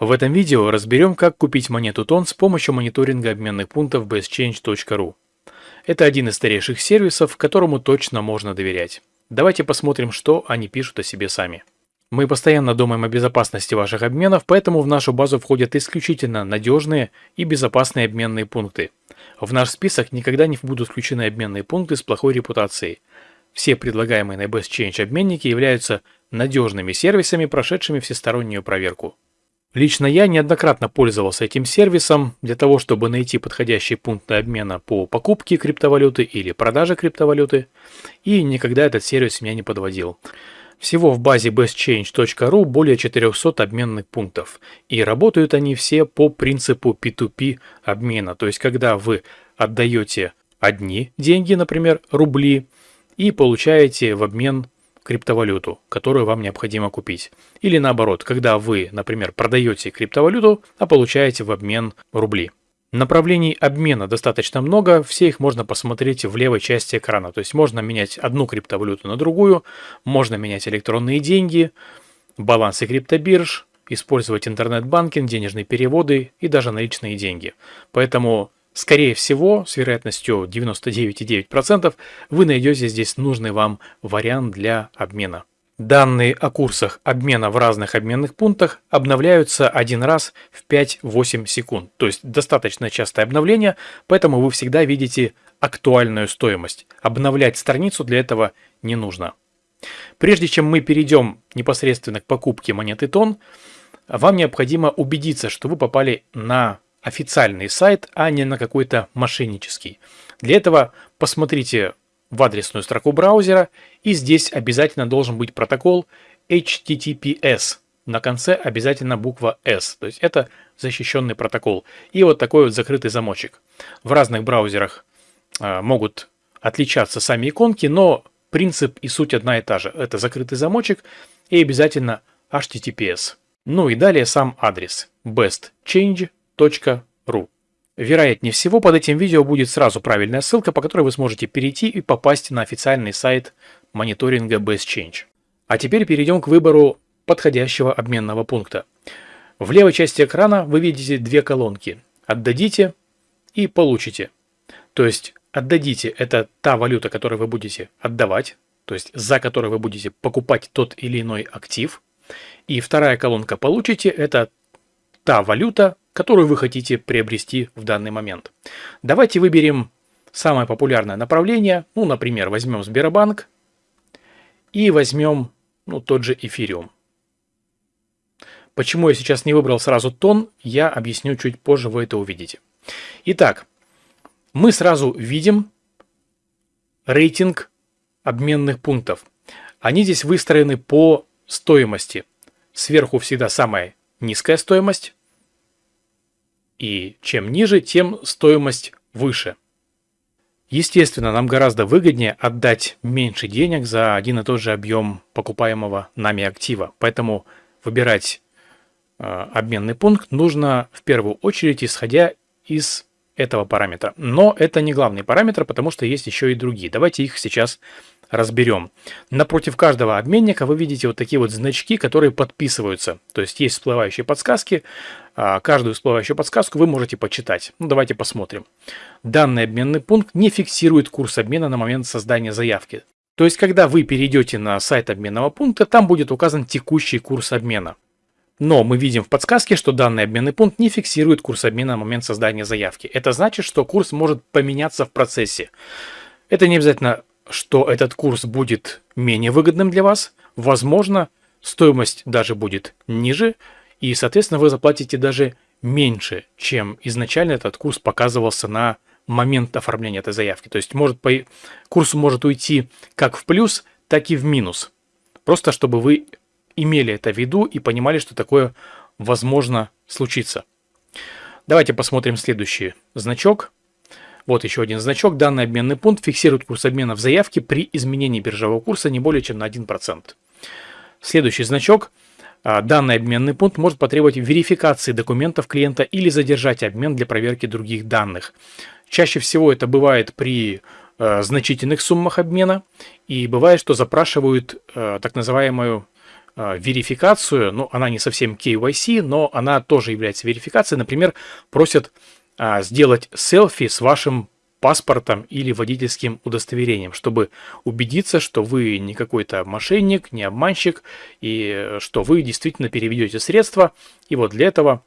В этом видео разберем, как купить монету ТОН с помощью мониторинга обменных пунктов bestchange.ru. Это один из старейших сервисов, которому точно можно доверять. Давайте посмотрим, что они пишут о себе сами. Мы постоянно думаем о безопасности ваших обменов, поэтому в нашу базу входят исключительно надежные и безопасные обменные пункты. В наш список никогда не будут включены обменные пункты с плохой репутацией. Все предлагаемые на BestChange обменники являются надежными сервисами, прошедшими всестороннюю проверку. Лично я неоднократно пользовался этим сервисом для того, чтобы найти подходящий пункт обмена по покупке криптовалюты или продаже криптовалюты, и никогда этот сервис меня не подводил. Всего в базе bestchange.ru более 400 обменных пунктов, и работают они все по принципу P2P обмена, то есть когда вы отдаете одни деньги, например, рубли, и получаете в обмен криптовалюту, которую вам необходимо купить. Или наоборот, когда вы, например, продаете криптовалюту, а получаете в обмен рубли. Направлений обмена достаточно много, все их можно посмотреть в левой части экрана. То есть можно менять одну криптовалюту на другую, можно менять электронные деньги, балансы криптобирж, использовать интернет-банкинг, денежные переводы и даже наличные деньги. Поэтому Скорее всего, с вероятностью 99,9% вы найдете здесь нужный вам вариант для обмена. Данные о курсах обмена в разных обменных пунктах обновляются один раз в 5-8 секунд. То есть достаточно частое обновление, поэтому вы всегда видите актуальную стоимость. Обновлять страницу для этого не нужно. Прежде чем мы перейдем непосредственно к покупке монеты тон, вам необходимо убедиться, что вы попали на официальный сайт, а не на какой-то мошеннический. Для этого посмотрите в адресную строку браузера, и здесь обязательно должен быть протокол HTTPS. На конце обязательно буква S, то есть это защищенный протокол. И вот такой вот закрытый замочек. В разных браузерах э, могут отличаться сами иконки, но принцип и суть одна и та же. Это закрытый замочек и обязательно HTTPS. Ну и далее сам адрес bestchange.com ru. Вероятнее всего, под этим видео будет сразу правильная ссылка, по которой вы сможете перейти и попасть на официальный сайт мониторинга BestChange. А теперь перейдем к выбору подходящего обменного пункта. В левой части экрана вы видите две колонки «Отдадите» и «Получите». То есть «Отдадите» – это та валюта, которую вы будете отдавать, то есть за которую вы будете покупать тот или иной актив. И вторая колонка «Получите» – это та валюта, которую вы хотите приобрести в данный момент. Давайте выберем самое популярное направление. Ну, например, возьмем Сбербанк и возьмем ну, тот же эфириум. Почему я сейчас не выбрал сразу тон, я объясню чуть позже, вы это увидите. Итак, мы сразу видим рейтинг обменных пунктов. Они здесь выстроены по стоимости. Сверху всегда самая низкая стоимость, и чем ниже, тем стоимость выше. Естественно, нам гораздо выгоднее отдать меньше денег за один и тот же объем покупаемого нами актива. Поэтому выбирать э, обменный пункт нужно в первую очередь исходя из этого параметра. Но это не главный параметр, потому что есть еще и другие. Давайте их сейчас разберем. Напротив каждого обменника вы видите вот такие вот значки, которые подписываются. То есть есть всплывающие подсказки. А, каждую всплывающую подсказку вы можете почитать. Ну, давайте посмотрим. Данный обменный пункт не фиксирует курс обмена на момент создания заявки. То есть, когда вы перейдете на сайт обменного пункта, там будет указан текущий курс обмена. Но мы видим в подсказке, что данный обменный пункт не фиксирует курс обмена на момент создания заявки. Это значит, что курс может поменяться в процессе. Это не обязательно что этот курс будет менее выгодным для вас, возможно, стоимость даже будет ниже, и, соответственно, вы заплатите даже меньше, чем изначально этот курс показывался на момент оформления этой заявки. То есть может, по... курс может уйти как в плюс, так и в минус. Просто чтобы вы имели это в виду и понимали, что такое возможно случиться. Давайте посмотрим следующий значок. Вот еще один значок. Данный обменный пункт фиксирует курс обмена в заявке при изменении биржевого курса не более чем на 1%. Следующий значок. А, данный обменный пункт может потребовать верификации документов клиента или задержать обмен для проверки других данных. Чаще всего это бывает при э, значительных суммах обмена и бывает, что запрашивают э, так называемую э, верификацию, ну, она не совсем KYC, но она тоже является верификацией. Например, просят сделать селфи с вашим паспортом или водительским удостоверением, чтобы убедиться, что вы не какой-то мошенник, не обманщик, и что вы действительно переведете средства. И вот для этого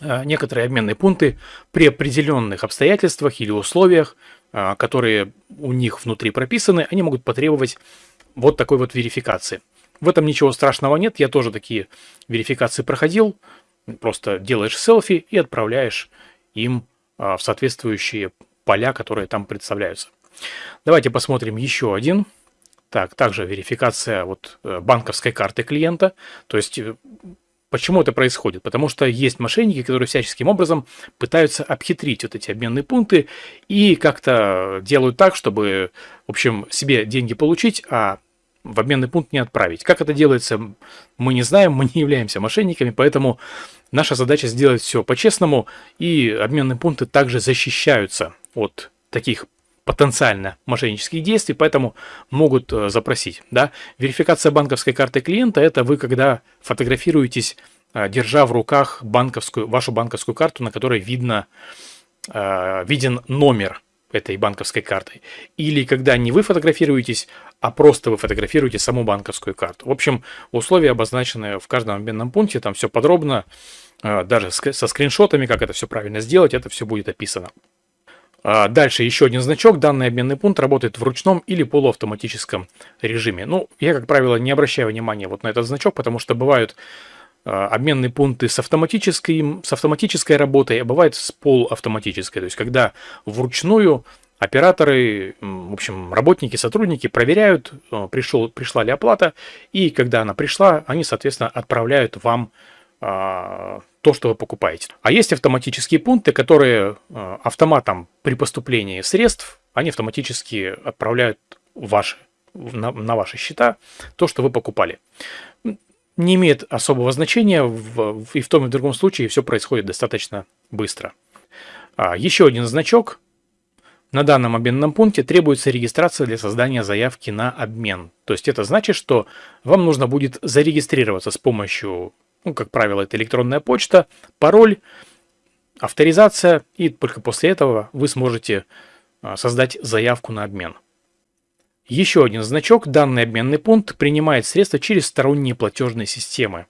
э, некоторые обменные пункты при определенных обстоятельствах или условиях, э, которые у них внутри прописаны, они могут потребовать вот такой вот верификации. В этом ничего страшного нет, я тоже такие верификации проходил. Просто делаешь селфи и отправляешь им э, в соответствующие поля, которые там представляются. Давайте посмотрим еще один. Так, также верификация вот э, банковской карты клиента. То есть, э, почему это происходит? Потому что есть мошенники, которые всяческим образом пытаются обхитрить вот эти обменные пункты и как-то делают так, чтобы, в общем, себе деньги получить, а в обменный пункт не отправить. Как это делается, мы не знаем, мы не являемся мошенниками, поэтому наша задача сделать все по-честному, и обменные пункты также защищаются от таких потенциально мошеннических действий, поэтому могут э, запросить. Да? Верификация банковской карты клиента – это вы, когда фотографируетесь, э, держа в руках банковскую, вашу банковскую карту, на которой видно, э, виден номер этой банковской картой. Или когда не вы фотографируетесь, а просто вы фотографируете саму банковскую карту. В общем, условия обозначены в каждом обменном пункте, там все подробно, даже со скриншотами, как это все правильно сделать, это все будет описано. А, дальше еще один значок. Данный обменный пункт работает в ручном или полуавтоматическом режиме. Ну, я, как правило, не обращаю внимания вот на этот значок, потому что бывают а, обменные пункты с автоматической, с автоматической работой, а бывает с полуавтоматической. То есть, когда вручную операторы, в общем, работники, сотрудники проверяют, а, пришел, пришла ли оплата, и когда она пришла, они, соответственно, отправляют вам то, что вы покупаете. А есть автоматические пункты, которые автоматом при поступлении средств, они автоматически отправляют ваши, на, на ваши счета то, что вы покупали. Не имеет особого значения, в, и в том и в другом случае все происходит достаточно быстро. А, еще один значок. На данном обменном пункте требуется регистрация для создания заявки на обмен. То есть это значит, что вам нужно будет зарегистрироваться с помощью ну, как правило, это электронная почта, пароль, авторизация, и только после этого вы сможете а, создать заявку на обмен. Еще один значок. Данный обменный пункт принимает средства через сторонние платежные системы.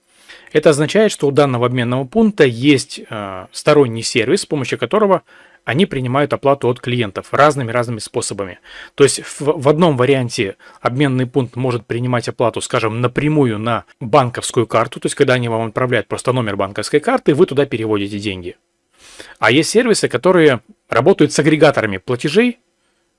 Это означает, что у данного обменного пункта есть э, сторонний сервис, с помощью которого они принимают оплату от клиентов разными-разными способами. То есть в, в одном варианте обменный пункт может принимать оплату, скажем, напрямую на банковскую карту, то есть когда они вам отправляют просто номер банковской карты, вы туда переводите деньги. А есть сервисы, которые работают с агрегаторами платежей,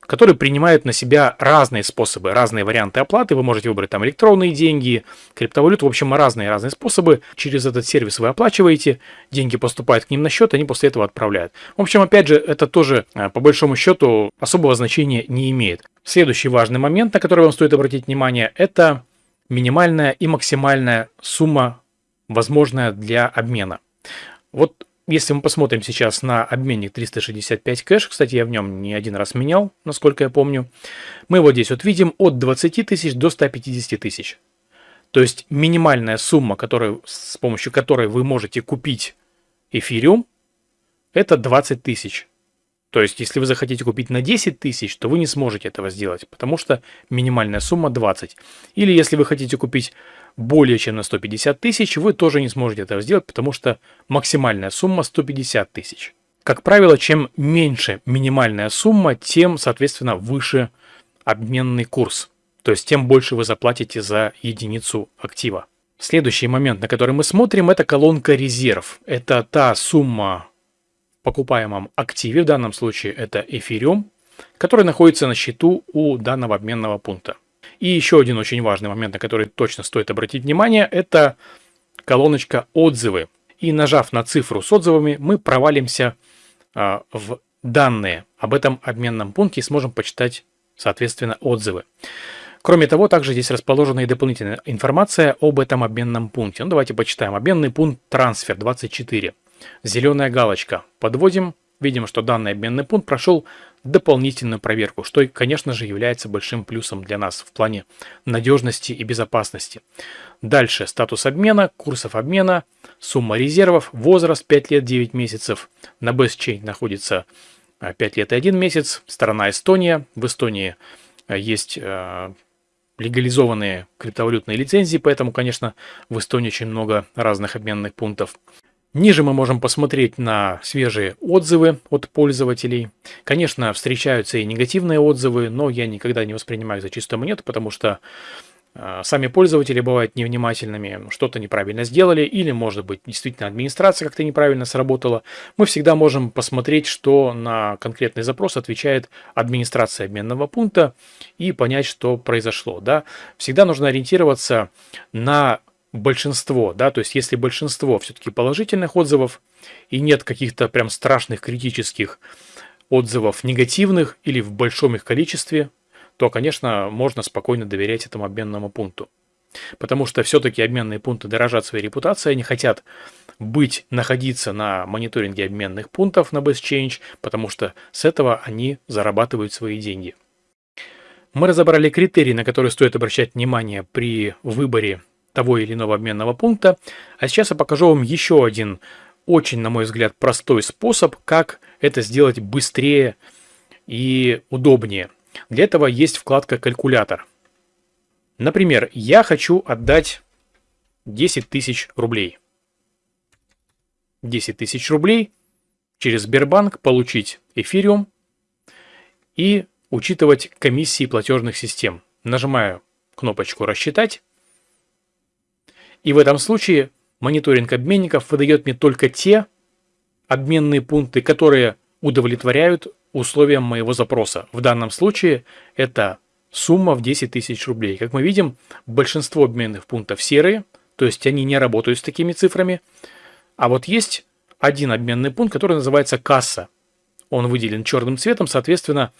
который принимает на себя разные способы, разные варианты оплаты. Вы можете выбрать там электронные деньги, криптовалюту, в общем, разные-разные способы. Через этот сервис вы оплачиваете, деньги поступают к ним на счет, они после этого отправляют. В общем, опять же, это тоже, э, по большому счету, особого значения не имеет. Следующий важный момент, на который вам стоит обратить внимание, это минимальная и максимальная сумма, возможная для обмена. Вот если мы посмотрим сейчас на обменник 365 кэш, кстати, я в нем не один раз менял, насколько я помню, мы вот здесь вот видим от 20 тысяч до 150 тысяч. То есть минимальная сумма, которую, с помощью которой вы можете купить эфириум, это 20 тысяч. То есть, если вы захотите купить на 10 тысяч, то вы не сможете этого сделать, потому что минимальная сумма 20. Или если вы хотите купить более чем на 150 тысяч, вы тоже не сможете этого сделать, потому что максимальная сумма 150 тысяч. Как правило, чем меньше минимальная сумма, тем, соответственно, выше обменный курс. То есть, тем больше вы заплатите за единицу актива. Следующий момент, на который мы смотрим, это колонка резерв. Это та сумма в покупаемом активе, в данном случае это эфириум, который находится на счету у данного обменного пункта. И еще один очень важный момент, на который точно стоит обратить внимание, это колоночка «Отзывы». И нажав на цифру с отзывами, мы провалимся а, в данные об этом обменном пункте и сможем почитать, соответственно, отзывы. Кроме того, также здесь расположена и дополнительная информация об этом обменном пункте. Ну, давайте почитаем. Обменный пункт «Трансфер 24». Зеленая галочка. Подводим. Видим, что данный обменный пункт прошел дополнительную проверку, что, конечно же, является большим плюсом для нас в плане надежности и безопасности. Дальше статус обмена, курсов обмена, сумма резервов, возраст 5 лет 9 месяцев. На BestChain находится 5 а, лет и 1 месяц, страна Эстония. В Эстонии а, есть а, легализованные криптовалютные лицензии, поэтому, конечно, в Эстонии очень много разных обменных пунктов. Ниже мы можем посмотреть на свежие отзывы от пользователей. Конечно, встречаются и негативные отзывы, но я никогда не воспринимаю за чистую монету, потому что э, сами пользователи бывают невнимательными, что-то неправильно сделали, или, может быть, действительно администрация как-то неправильно сработала. Мы всегда можем посмотреть, что на конкретный запрос отвечает администрация обменного пункта и понять, что произошло. Да? Всегда нужно ориентироваться на большинство, да, то есть если большинство все-таки положительных отзывов и нет каких-то прям страшных критических отзывов негативных или в большом их количестве, то, конечно, можно спокойно доверять этому обменному пункту. Потому что все-таки обменные пункты дорожат своей репутацией, они хотят быть, находиться на мониторинге обменных пунктов на BestChange, потому что с этого они зарабатывают свои деньги. Мы разобрали критерии, на которые стоит обращать внимание при выборе того или иного обменного пункта. А сейчас я покажу вам еще один очень, на мой взгляд, простой способ, как это сделать быстрее и удобнее. Для этого есть вкладка «Калькулятор». Например, я хочу отдать 10 тысяч рублей. 10 тысяч рублей через Сбербанк получить эфириум и учитывать комиссии платежных систем. Нажимаю кнопочку «Рассчитать». И в этом случае мониторинг обменников выдает мне только те обменные пункты, которые удовлетворяют условиям моего запроса. В данном случае это сумма в 10 тысяч рублей. Как мы видим, большинство обменных пунктов серые, то есть они не работают с такими цифрами. А вот есть один обменный пункт, который называется касса. Он выделен черным цветом, соответственно,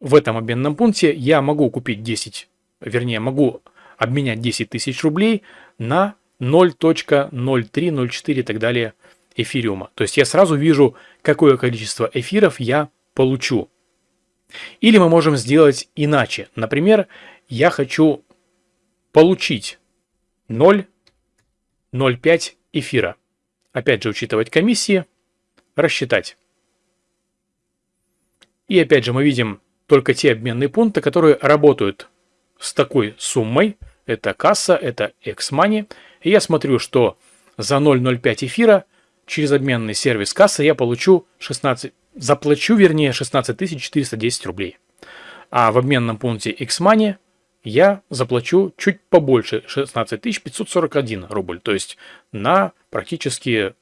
в этом обменном пункте я могу купить 10, вернее, могу обменять 10 тысяч рублей на 0.0304 и так далее эфириума. То есть я сразу вижу, какое количество эфиров я получу. Или мы можем сделать иначе. Например, я хочу получить 0,05 эфира. Опять же, учитывать комиссии, рассчитать. И опять же, мы видим только те обменные пункты, которые работают с такой суммой. Это касса, это X-Money. И я смотрю, что за 0,05 эфира через обменный сервис касса я получу 16, заплачу, вернее, 16 410 рублей. А в обменном пункте X-Money я заплачу чуть побольше, 16 541 рубль. То есть на практически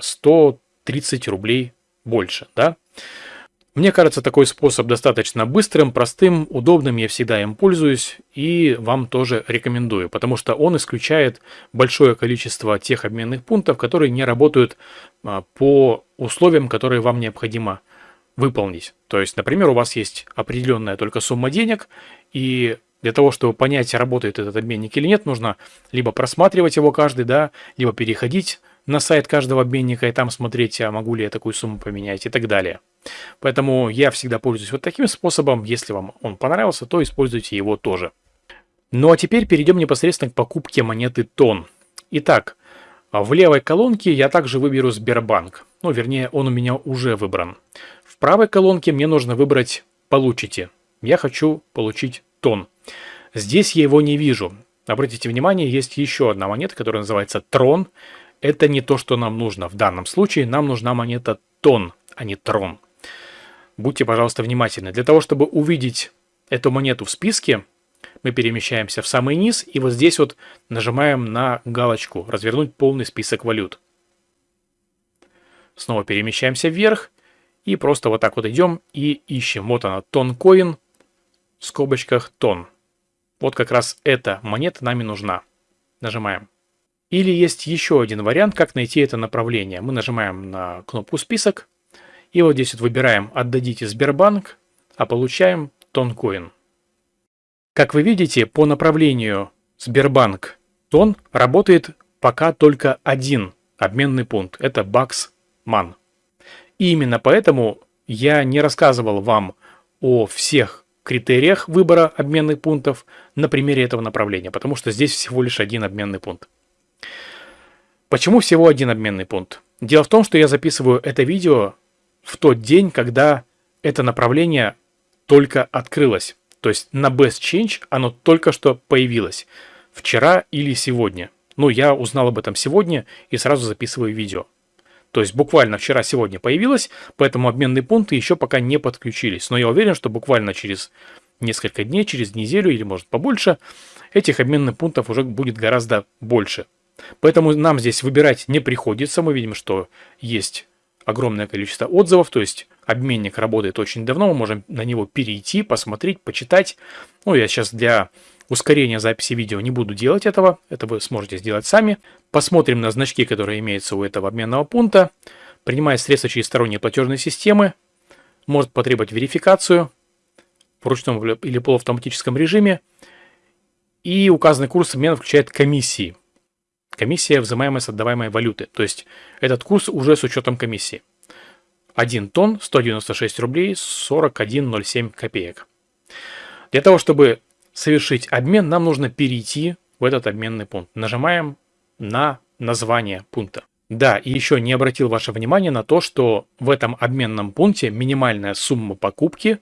130 а, рублей больше. Да? Мне кажется, такой способ достаточно быстрым, простым, удобным, я всегда им пользуюсь и вам тоже рекомендую, потому что он исключает большое количество тех обменных пунктов, которые не работают а, по условиям, которые вам необходимо выполнить. То есть, например, у вас есть определенная только сумма денег, и для того, чтобы понять, работает этот обменник или нет, нужно либо просматривать его каждый, да, либо переходить на сайт каждого обменника и там смотреть, а могу ли я такую сумму поменять и так далее. Поэтому я всегда пользуюсь вот таким способом. Если вам он понравился, то используйте его тоже. Ну а теперь перейдем непосредственно к покупке монеты ТОН. Итак, в левой колонке я также выберу Сбербанк. Ну, вернее, он у меня уже выбран. В правой колонке мне нужно выбрать «Получите». Я хочу получить ТОН. Здесь я его не вижу. Обратите внимание, есть еще одна монета, которая называется Трон. Это не то, что нам нужно. В данном случае нам нужна монета Тон, а не Трон. Будьте, пожалуйста, внимательны. Для того, чтобы увидеть эту монету в списке, мы перемещаемся в самый низ и вот здесь вот нажимаем на галочку «Развернуть полный список валют». Снова перемещаемся вверх и просто вот так вот идем и ищем. Вот она, тон-коин, в скобочках тон. Вот как раз эта монета нами нужна. Нажимаем. Или есть еще один вариант, как найти это направление. Мы нажимаем на кнопку «Список», и вот здесь вот выбираем «Отдадите Сбербанк», а получаем Тонкоин. Как вы видите, по направлению Сбербанк Тон работает пока только один обменный пункт. Это Баксман. И именно поэтому я не рассказывал вам о всех критериях выбора обменных пунктов на примере этого направления, потому что здесь всего лишь один обменный пункт. Почему всего один обменный пункт? Дело в том, что я записываю это видео в тот день, когда это направление только открылось. То есть на Best Change оно только что появилось. Вчера или сегодня. Ну, я узнал об этом сегодня и сразу записываю видео. То есть буквально вчера-сегодня появилось, поэтому обменные пункты еще пока не подключились. Но я уверен, что буквально через несколько дней, через неделю или может побольше, этих обменных пунктов уже будет гораздо больше. Поэтому нам здесь выбирать не приходится. Мы видим, что есть огромное количество отзывов, то есть обменник работает очень давно, мы можем на него перейти, посмотреть, почитать. Ну, я сейчас для ускорения записи видео не буду делать этого, это вы сможете сделать сами. Посмотрим на значки, которые имеются у этого обменного пункта. Принимает средства через сторонние платежные системы, может потребовать верификацию в ручном или полуавтоматическом режиме. И указанный курс обмена включает комиссии. Комиссия, взимаемая с отдаваемой валюты. То есть этот курс уже с учетом комиссии. 1 тонн 196 рублей 41,07 копеек. Для того, чтобы совершить обмен, нам нужно перейти в этот обменный пункт. Нажимаем на название пункта. Да, и еще не обратил ваше внимание на то, что в этом обменном пункте минимальная сумма покупки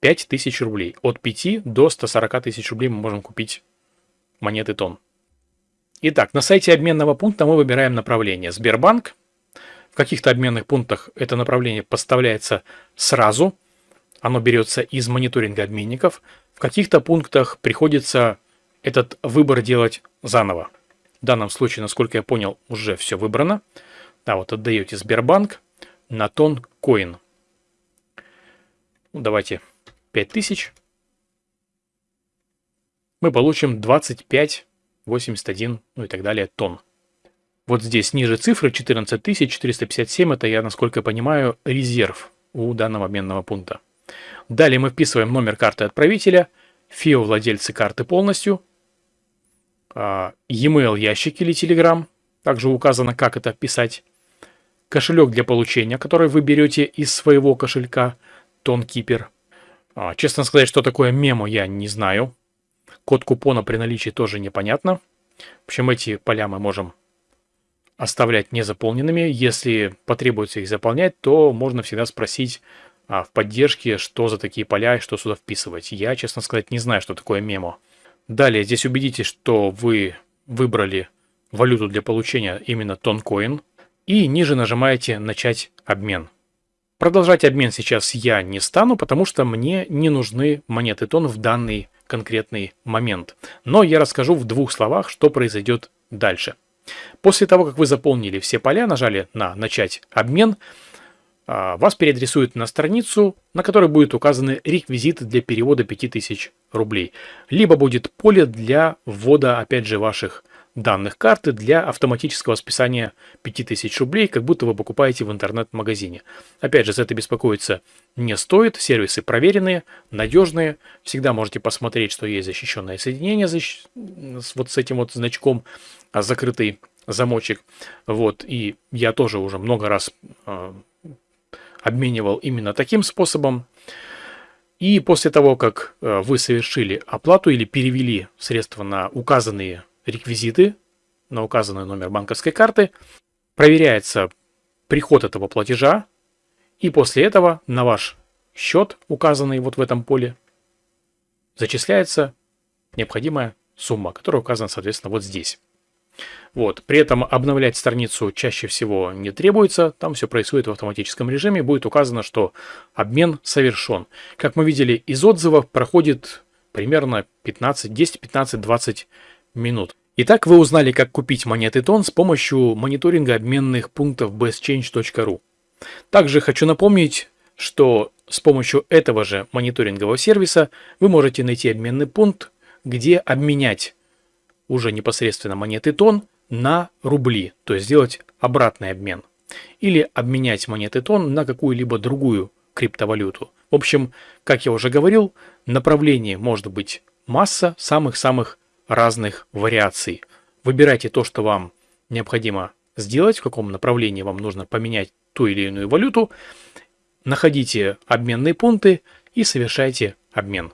5000 рублей. От 5 до 140 тысяч рублей мы можем купить монеты тон. Итак, на сайте обменного пункта мы выбираем направление Сбербанк. В каких-то обменных пунктах это направление поставляется сразу. Оно берется из мониторинга обменников. В каких-то пунктах приходится этот выбор делать заново. В данном случае, насколько я понял, уже все выбрано. Да, вот отдаете Сбербанк на тон коин. Ну, давайте 5000. Мы получим 25 81, ну и так далее, тонн. Вот здесь ниже цифры 14457, это я, насколько понимаю, резерв у данного обменного пункта. Далее мы вписываем номер карты отправителя, ФИО владельцы карты полностью, а, e-mail ящик или Telegram, также указано, как это вписать, кошелек для получения, который вы берете из своего кошелька, TonKeeper. А, честно сказать, что такое мемо, я не знаю. Код купона при наличии тоже непонятно. В общем, эти поля мы можем оставлять незаполненными. Если потребуется их заполнять, то можно всегда спросить а, в поддержке, что за такие поля и что сюда вписывать. Я, честно сказать, не знаю, что такое мемо. Далее, здесь убедитесь, что вы выбрали валюту для получения именно тонкоин. И ниже нажимаете «Начать обмен». Продолжать обмен сейчас я не стану, потому что мне не нужны монеты тон в данный конкретный момент. Но я расскажу в двух словах, что произойдет дальше. После того, как вы заполнили все поля, нажали на «Начать обмен», а, вас переадресуют на страницу, на которой будут указаны реквизиты для перевода 5000 рублей. Либо будет поле для ввода, опять же, ваших данных карты для автоматического списания 5000 рублей, как будто вы покупаете в интернет-магазине. Опять же, за это беспокоиться не стоит, сервисы проверенные, надежные, всегда можете посмотреть, что есть защищенное соединение защ... вот с этим вот значком, а, закрытый замочек. Вот, и я тоже уже много раз э, обменивал именно таким способом. И после того, как э, вы совершили оплату или перевели средства на указанные реквизиты на указанный номер банковской карты, проверяется приход этого платежа, и после этого на ваш счет, указанный вот в этом поле, зачисляется необходимая сумма, которая указана, соответственно, вот здесь. Вот. При этом обновлять страницу чаще всего не требуется, там все происходит в автоматическом режиме, будет указано, что обмен совершен. Как мы видели из отзывов, проходит примерно 15, 10, 15, 20 минут. Итак, вы узнали, как купить монеты тон с помощью мониторинга обменных пунктов bestchange.ru. Также хочу напомнить, что с помощью этого же мониторингового сервиса вы можете найти обменный пункт, где обменять уже непосредственно монеты тон на рубли, то есть сделать обратный обмен. Или обменять монеты тон на какую-либо другую криптовалюту. В общем, как я уже говорил, направлений может быть масса самых-самых разных вариаций. Выбирайте то, что вам необходимо сделать, в каком направлении вам нужно поменять ту или иную валюту, находите обменные пункты и совершайте обмен.